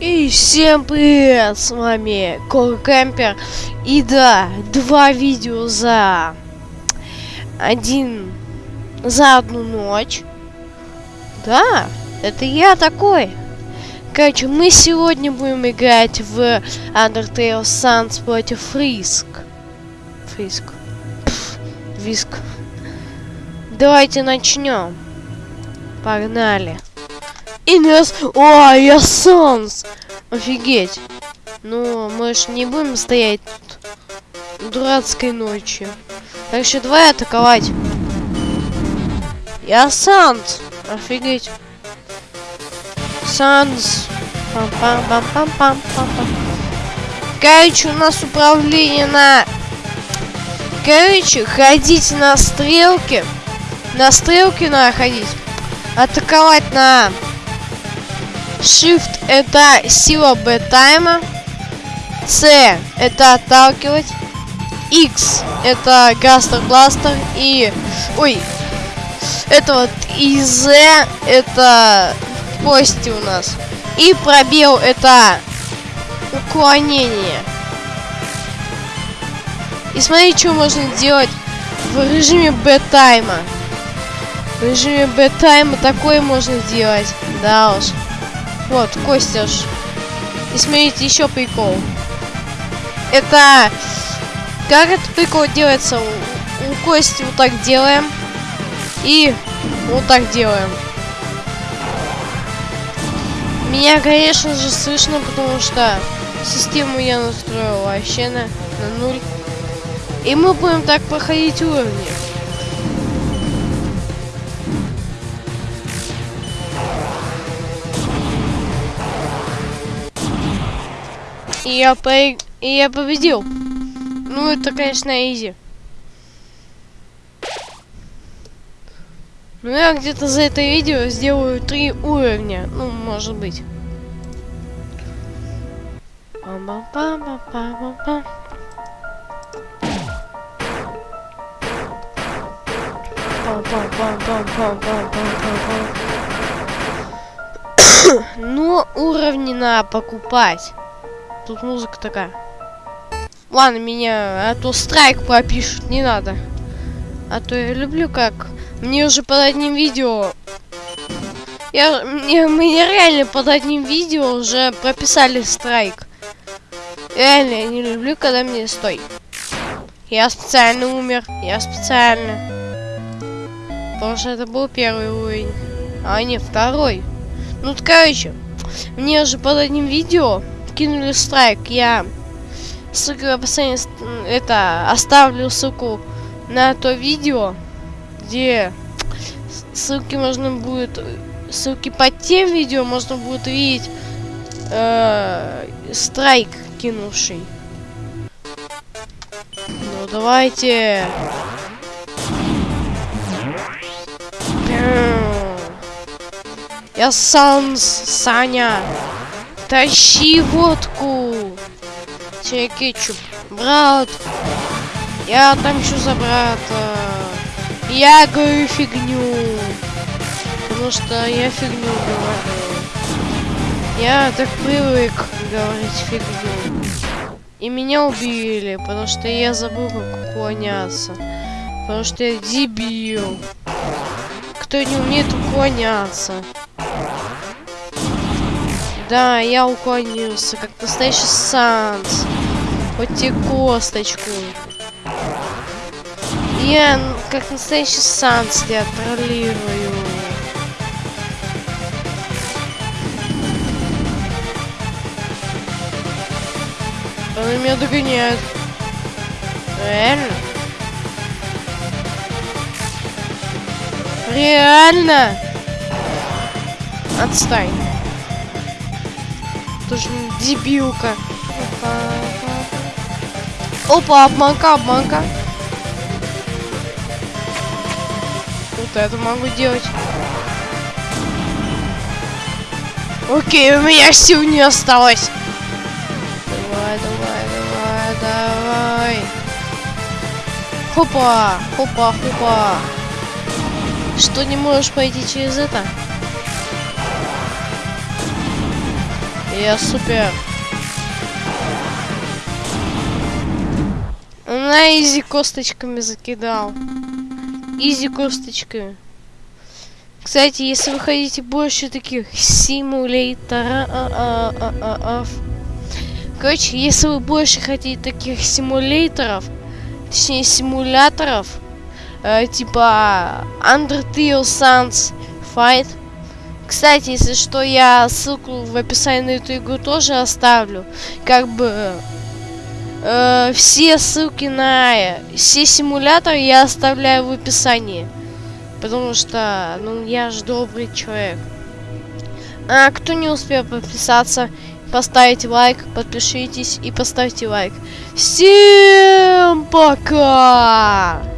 И всем привет, с вами Кор Кемпер. И да, два видео за один за одну ночь. Да, это я такой. Короче, мы сегодня будем играть в Undertale Suns против Фриск. Фриск. Пф, Виск. Давайте начнем. Погнали. И нас... О, я Санс! Офигеть. Ну, мы ж не будем стоять тут дурацкой ночью. Так что давай атаковать. Я Санс! Офигеть. Санс. Пам-пам-пам-пам-пам-пам. Короче, у нас управление на... Короче, ходить на стрелки. На стрелки надо ходить. Атаковать на Shift это сила Б-тайма. C это отталкивать. X это Гастер Бластер. И... Ой. Это вот и Z это кости у нас. И пробел это уклонение. И смотри, что можно делать в режиме Б-тайма. В режиме Б-тайма такое можно делать. Да уж. Вот, Костя ж. И смотрите, еще прикол. Это... Как этот прикол делается? У, у Кости вот так делаем. И вот так делаем. Меня, конечно же, слышно, потому что систему я настроил вообще на, на нуль. И мы будем так проходить уровни. И я, по... и я победил. Ну, это, конечно, изи. Ну, я где-то за это видео сделаю три уровня. Ну, может быть. Пам-пам-пам-пам-пам-пам. Ну, уровни надо покупать. Тут музыка такая. Ладно, меня, а то страйк пропишут, не надо. А то я люблю как. Мне уже под одним видео... Я, мне, мне реально под одним видео уже прописали страйк. Реально, я не люблю, когда мне стой. Я специально умер. Я специально. Потому что это был первый уровень. А не второй. Ну, короче. Мне уже под одним видео кинули страйк. Я ссылку в описании это оставлю ссылку на то видео, где ссылки можно будет ссылки под тем видео можно будет увидеть э, страйк кинувший. Ну давайте. Я Санс, Саня. Тащи водку. Тебе кетчуп. Брат. Я отомщу за брата. Я говорю фигню. Потому что я фигню говорю. Я так привык говорить фигню. И меня убили, потому что я забыл, как уклоняться. Потому что я дебил. Кто не умеет уклоняться. Да, я уклонился, как настоящий Санс. Хоть и косточку. Я, как настоящий Санс, я троллирую. Она меня догоняет. Реально? Реально? Отстань тоже дебилка. Опа, обманка, обманка. Вот это могу делать. Окей, у меня сил не осталось. Давай, давай, давай, давай. Хопа, хопа, хопа. Что, не можешь пойти через это? Я супер. На изи косточками закидал. Изи косточками. Кстати, если вы хотите больше таких симуляторов... Короче, если вы больше хотите таких симуляторов, точнее симуляторов, э, типа Undertale Sans Fight. Кстати, если что, я ссылку в описании на эту игру тоже оставлю. Как бы э, все ссылки на все симуляторы я оставляю в описании. Потому что, ну, я же добрый человек. А кто не успел подписаться, поставите лайк, подпишитесь и поставьте лайк. Всем пока!